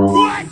What?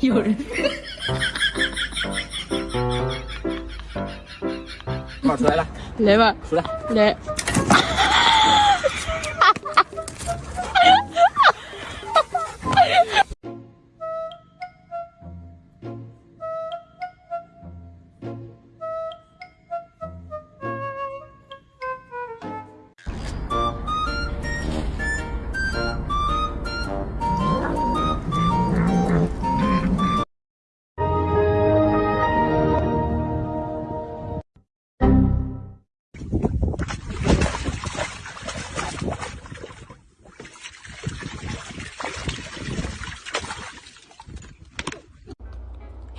有人。妈出来了，来吧，出来，来。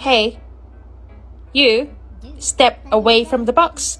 Hey, you, step away from the box.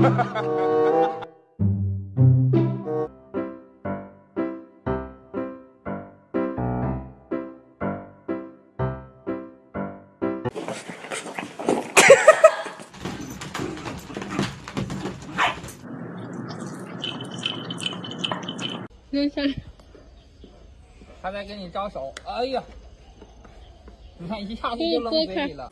Lên xe 他在跟你招手，哎呀，你看一下子就扔嘴里了。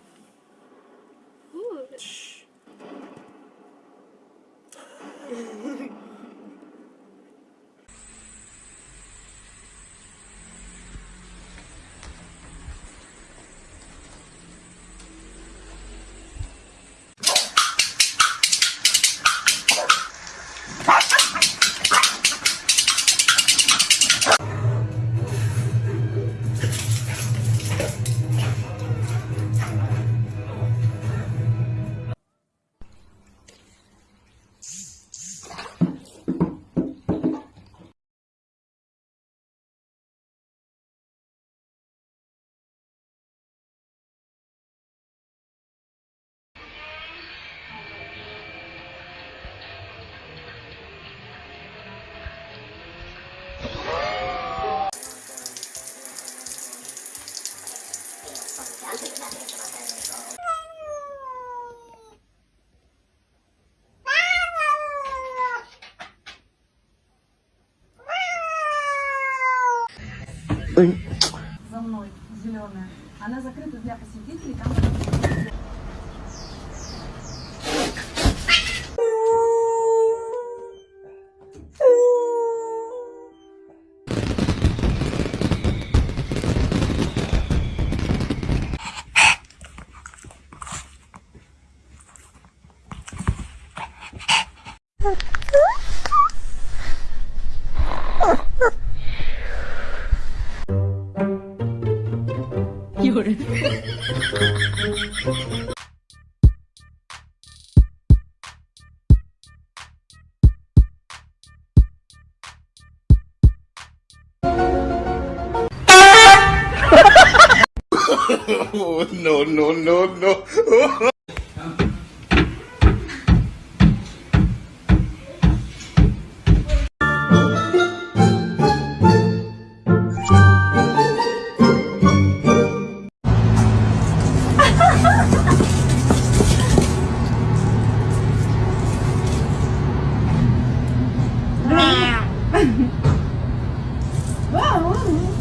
За мной зеленая. Она закрыта для посетителей. Там... no, no, no, no. Vamos!